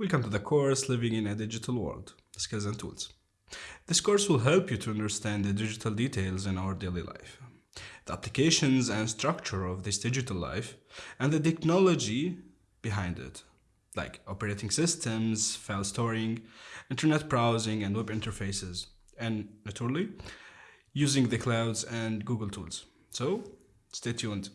Welcome to the course Living in a Digital World Skills and Tools. This course will help you to understand the digital details in our daily life, the applications and structure of this digital life, and the technology behind it, like operating systems, file storing, internet browsing, and web interfaces, and naturally, using the clouds and Google tools. So, stay tuned.